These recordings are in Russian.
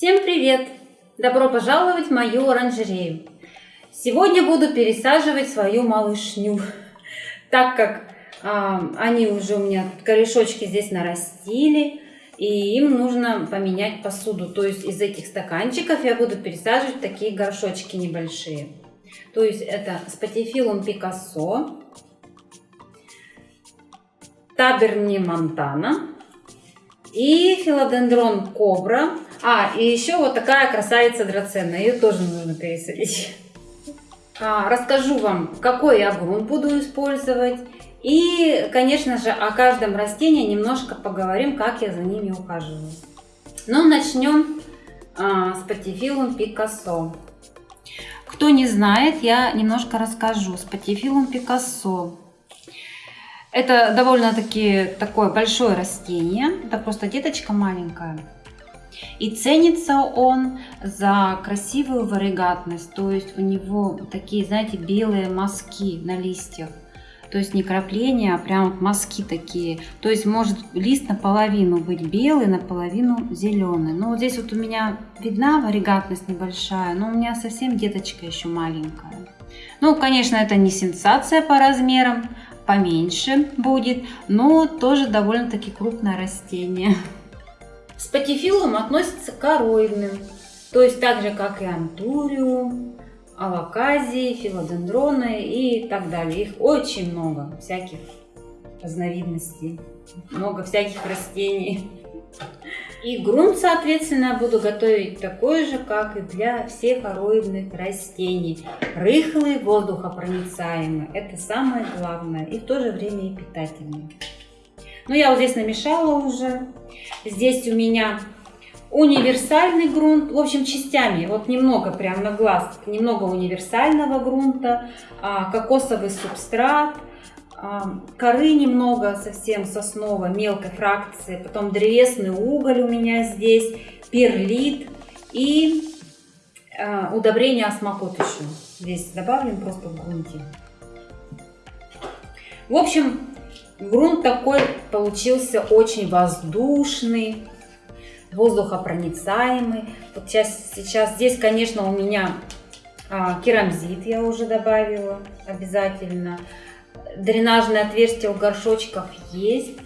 Всем привет! Добро пожаловать в мою оранжерею. Сегодня буду пересаживать свою малышню, так как а, они уже у меня корешочки здесь нарастили, и им нужно поменять посуду. То есть из этих стаканчиков я буду пересаживать такие горшочки небольшие. То есть это спатифилум Пикассо, Таберни Монтана и филодендрон Кобра. А, и еще вот такая красавица драцена, ее тоже нужно пересадить. А, расскажу вам, какой я грунт буду использовать. И, конечно же, о каждом растении немножко поговорим, как я за ними ухаживаю. Ну, начнем а, с патифилум Пикассо. Кто не знает, я немножко расскажу. С патифилум Пикассо. Это довольно-таки такое большое растение. Это просто деточка маленькая. И ценится он за красивую варигатность. То есть у него такие, знаете, белые мазки на листьях. То есть не крапления, а прям вот мазки такие. То есть может лист наполовину быть белый, наполовину зеленый. Но вот здесь вот у меня видна варигатность небольшая, но у меня совсем деточка еще маленькая. Ну, конечно, это не сенсация по размерам, поменьше будет, но тоже довольно-таки крупное растение. Спатифилум относится к короидным, то есть так же, как и антуриум, алаказии, филодендроны и так далее. Их очень много, всяких разновидностей, много всяких растений. И грунт, соответственно, буду готовить такой же, как и для всех ароидных растений. Рыхлый, воздухопроницаемый. Это самое главное. И в то же время и питательный. Ну, я вот здесь намешала уже. Здесь у меня универсальный грунт, в общем, частями, вот немного прям на глаз, немного универсального грунта, а, кокосовый субстрат, а, коры немного, совсем сосновой, мелкой фракции, потом древесный уголь у меня здесь, перлит и а, удобрение осмокот еще здесь добавлен просто в грунте. В общем, грунт такой получился очень воздушный, воздухопроницаемый. Вот сейчас, сейчас здесь, конечно, у меня а, керамзит я уже добавила обязательно. Дренажное отверстие у горшочков есть.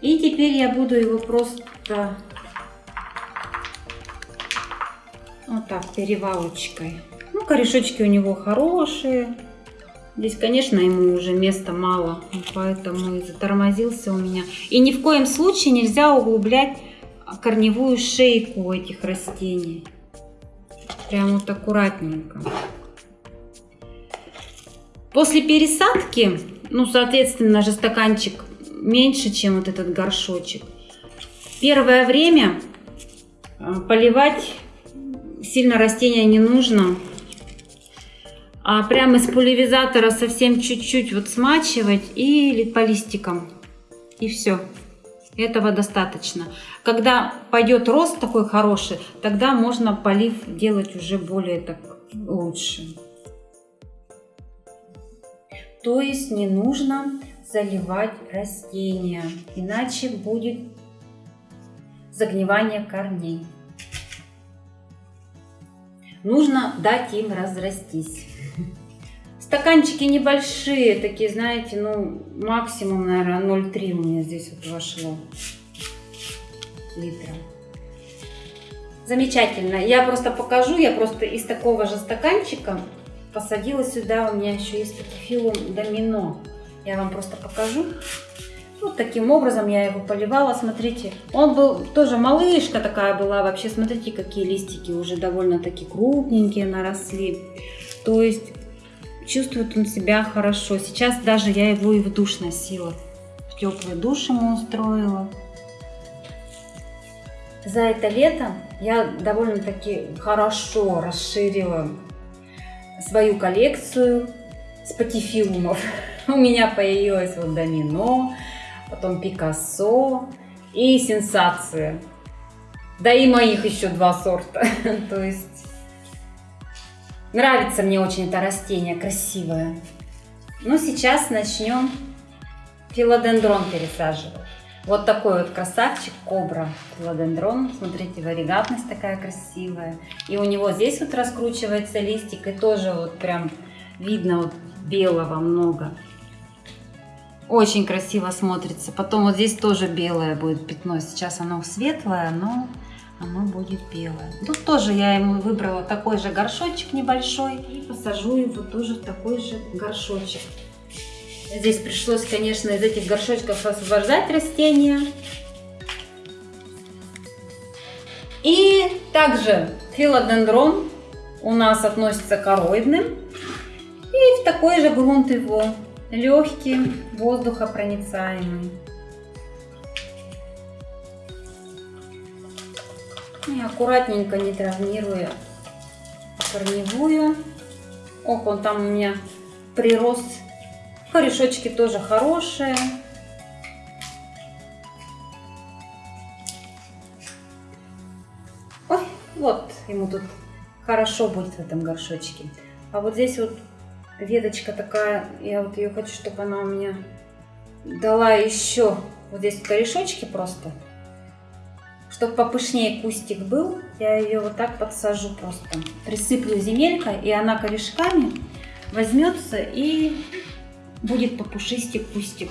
И теперь я буду его просто вот так перевалочкой. Ну, корешочки у него хорошие. Здесь, конечно, ему уже места мало, поэтому и затормозился у меня. И ни в коем случае нельзя углублять корневую шейку этих растений. Прям вот аккуратненько. После пересадки, ну, соответственно же стаканчик меньше, чем вот этот горшочек. Первое время э, поливать сильно растения не нужно. А прямо из пульверизатора совсем чуть-чуть вот смачивать и по листикам. И все. Этого достаточно. Когда пойдет рост такой хороший, тогда можно полив делать уже более так лучше. То есть не нужно заливать растения, иначе будет загнивание корней. Нужно дать им разрастись. Стаканчики небольшие, такие, знаете, ну, максимум, наверное, 0,3 у меня здесь вот вошло литра. Замечательно. Я просто покажу, я просто из такого же стаканчика посадила сюда, у меня еще есть филум домино. Я вам просто покажу. Вот таким образом я его поливала, смотрите. Он был тоже малышка такая была, вообще смотрите, какие листики уже довольно-таки крупненькие наросли. То есть Чувствует он себя хорошо. Сейчас даже я его и в душ носила. В теплый душ ему устроила. За это лето я довольно-таки хорошо расширила свою коллекцию спатифилумов. У меня появилось вот домино, потом Пикассо и сенсация. Да и моих еще два сорта. То есть Нравится мне очень это растение, красивое. Ну, сейчас начнем филодендрон пересаживать. Вот такой вот красавчик, кобра, филодендрон. Смотрите, варигатность такая красивая. И у него здесь вот раскручивается листик, и тоже вот прям видно вот белого много. Очень красиво смотрится. Потом вот здесь тоже белое будет пятно. Сейчас оно светлое, но оно будет белое. Тут тоже я ему выбрала такой же горшочек небольшой. И посажу его тоже в такой же горшочек. Здесь пришлось, конечно, из этих горшочков освобождать растения. И также филодендрон у нас относится к короидным. И в такой же грунт его легкий, воздухопроницаемый. И аккуратненько, не травмируя корневую. Ох, он там у меня прирос. Корешочки тоже хорошие. Ой, вот ему тут хорошо будет в этом горшочке. А вот здесь вот веточка такая, я вот ее хочу, чтобы она у меня дала еще вот здесь корешочки просто. Чтобы попышнее кустик был, я ее вот так подсажу просто. Присыплю земелькой, и она корешками возьмется и будет попушистик кустик.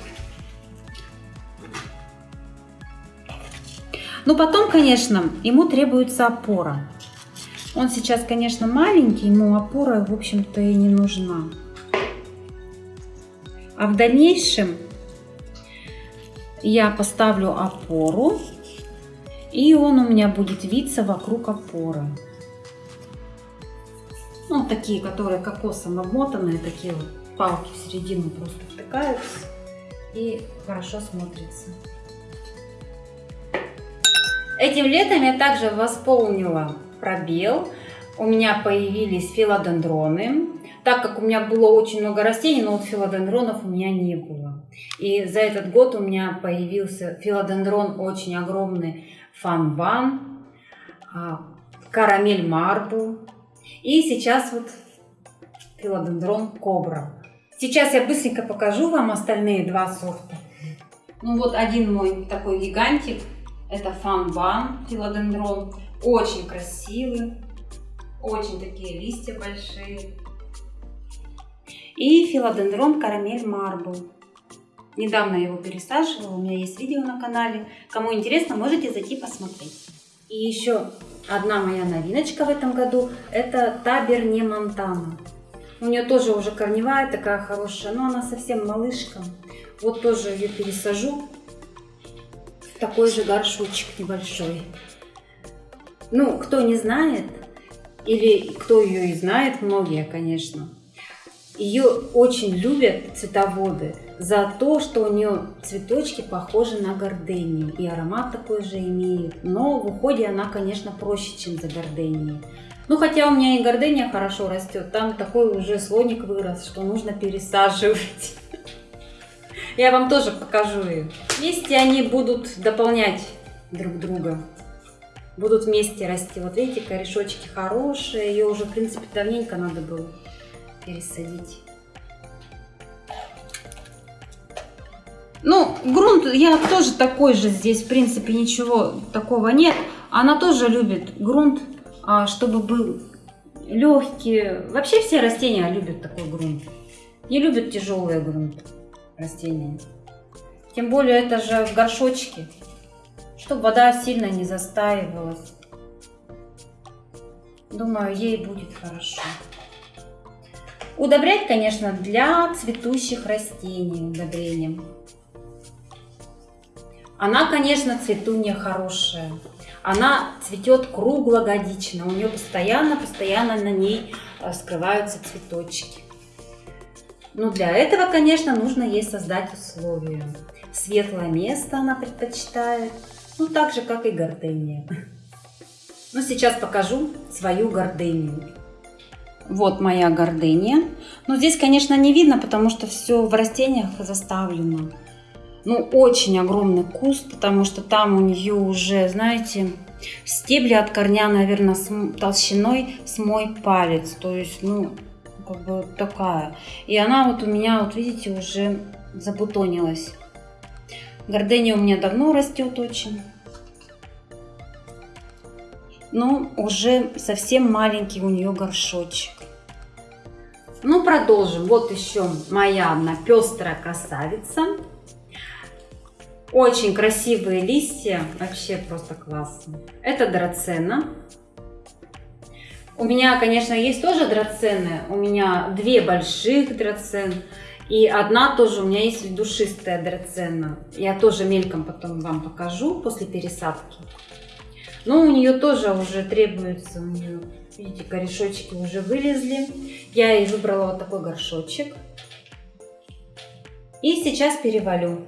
Но потом, конечно, ему требуется опора. Он сейчас, конечно, маленький, ему опора, в общем-то, и не нужна. А в дальнейшем я поставлю опору, и он у меня будет виться вокруг опоры. Ну, такие, которые кокосом обмотанные, такие вот палки в середину просто втыкаются и хорошо смотрится. Этим летом я также восполнила пробел. У меня появились филодендроны. Так как у меня было очень много растений, но вот филодендронов у меня не было. И за этот год у меня появился филодендрон очень огромный фанбан, а, карамель марбл. И сейчас вот филодендрон кобра. Сейчас я быстренько покажу вам остальные два сорта. Ну вот один мой такой гигантик, это фанбан филодендрон. Очень красивый, очень такие листья большие. И филодендрон карамель марбл. Недавно я его пересаживала, у меня есть видео на канале. Кому интересно, можете зайти посмотреть. И еще одна моя новиночка в этом году, это Таберне Монтана. У нее тоже уже корневая такая хорошая, но она совсем малышка. Вот тоже ее пересажу в такой же горшочек небольшой. Ну, кто не знает, или кто ее и знает, многие, конечно, ее очень любят цветоводы за то, что у нее цветочки похожи на гордению. И аромат такой же имеет. Но в уходе она, конечно, проще, чем за горденией. Ну, хотя у меня и гордения хорошо растет. Там такой уже слоник вырос, что нужно пересаживать. Я вам тоже покажу их. Вместе они будут дополнять друг друга будут вместе расти. Вот видите, корешочки хорошие, ее уже, в принципе, давненько надо было пересадить. Ну, грунт я тоже такой же, здесь, в принципе, ничего такого нет. Она тоже любит грунт, а, чтобы был легкий. Вообще все растения любят такой грунт. Не любят тяжелый грунт растения. Тем более это же в горшочке чтобы вода сильно не застаивалась. Думаю, ей будет хорошо. Удобрять, конечно, для цветущих растений удобрением. Она, конечно, цветунья хорошая. Она цветет круглогодично. У нее постоянно-постоянно на ней э, скрываются цветочки. Но для этого, конечно, нужно ей создать условия. Светлое место она предпочитает. Ну, так же, как и гордения. Ну, сейчас покажу свою гордыню. Вот моя гордыня. Но здесь, конечно, не видно, потому что все в растениях заставлено. Ну, очень огромный куст, потому что там у нее уже, знаете, стебли от корня, наверное, с толщиной с мой палец. То есть, ну, как бы такая. И она вот у меня, вот видите, уже забутонилась. Гордения у меня давно растет очень. Но уже совсем маленький у нее горшочек. Ну, продолжим. Вот еще моя одна пестрая красавица. Очень красивые листья, вообще просто классно. Это драцена. У меня, конечно, есть тоже драцены. У меня две больших драцен. И одна тоже у меня есть душистая драцена. Я тоже мельком потом вам покажу после пересадки. Но у нее тоже уже требуется, видите, корешочки уже вылезли. Я ей выбрала вот такой горшочек. И сейчас перевалю.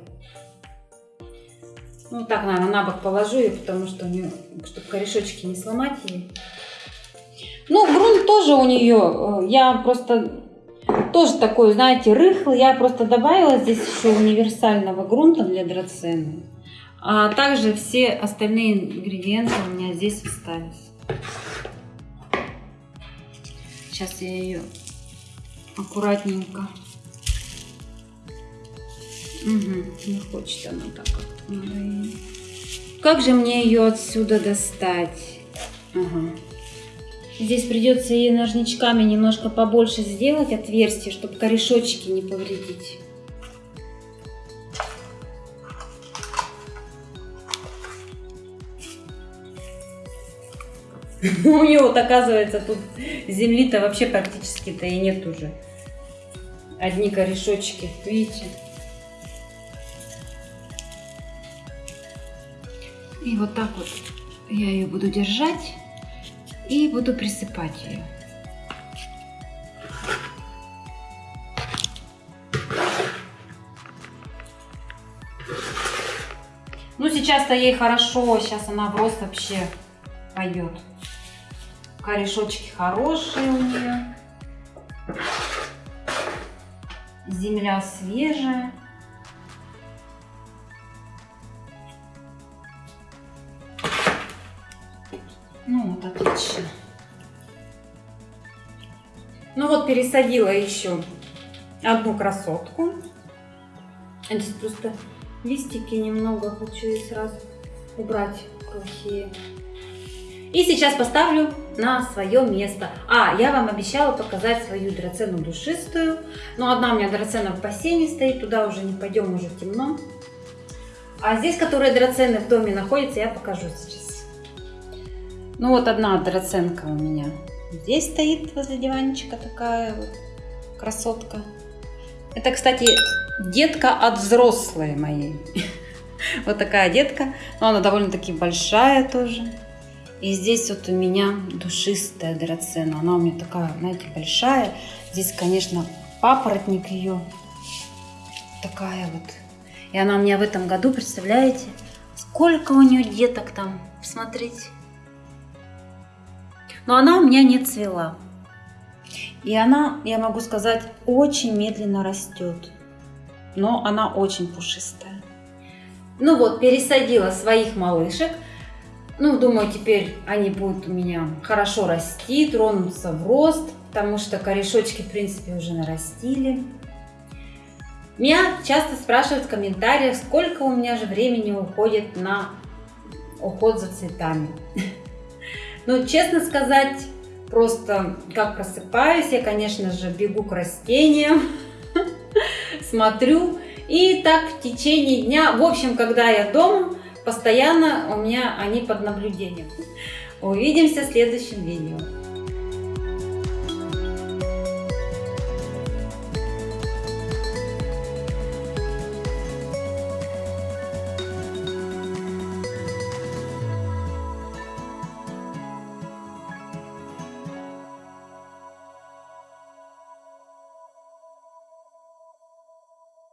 Ну так, наверное, на бок положу ее, потому что у нее, чтобы корешочки не сломать ей. Ну, грунт тоже у нее, э, я просто тоже такой, знаете, рыхлый. Я просто добавила здесь еще универсального грунта для драцены. А также все остальные ингредиенты у меня здесь остались. Сейчас я ее аккуратненько. Угу, не хочет она так. Как же мне ее отсюда достать? Ага. Здесь придется ей ножничками немножко побольше сделать отверстие, чтобы корешочки не повредить. У нее вот оказывается тут земли-то вообще практически-то и нет уже. Одни корешочки, видите? И вот так вот я ее буду держать и буду присыпать ее. Ну, сейчас-то ей хорошо, сейчас она в рост вообще пойдет. Корешочки хорошие у нее. Земля свежая. Ну вот, отлично. Ну вот, пересадила еще одну красотку. Здесь просто листики немного хочу и сразу убрать плохие. И сейчас поставлю на свое место. А, я вам обещала показать свою драцену душистую. Но одна у меня драцена в бассейне стоит, туда уже не пойдем, уже темно. А здесь, которые драцены в доме находятся, я покажу сейчас. Ну вот одна драценка у меня здесь стоит возле диванчика такая вот красотка. Это, кстати, детка от взрослой моей. Вот такая детка. Но она довольно-таки большая тоже. И здесь вот у меня душистая драцена. Она у меня такая, знаете, большая. Здесь, конечно, папоротник ее. Такая вот. И она у меня в этом году, представляете, сколько у нее деток там. Посмотрите. Но она у меня не цвела. И она, я могу сказать, очень медленно растет. Но она очень пушистая. Ну вот, пересадила своих малышек. Ну, думаю, теперь они будут у меня хорошо расти, тронуться в рост, потому что корешочки, в принципе, уже нарастили. Меня часто спрашивают в комментариях, сколько у меня же времени уходит на уход за цветами. Ну, честно сказать, просто как просыпаюсь, я, конечно же, бегу к растениям, смотрю, и так в течение дня, в общем, когда я дома, постоянно у меня они под наблюдением. Увидимся в следующем видео.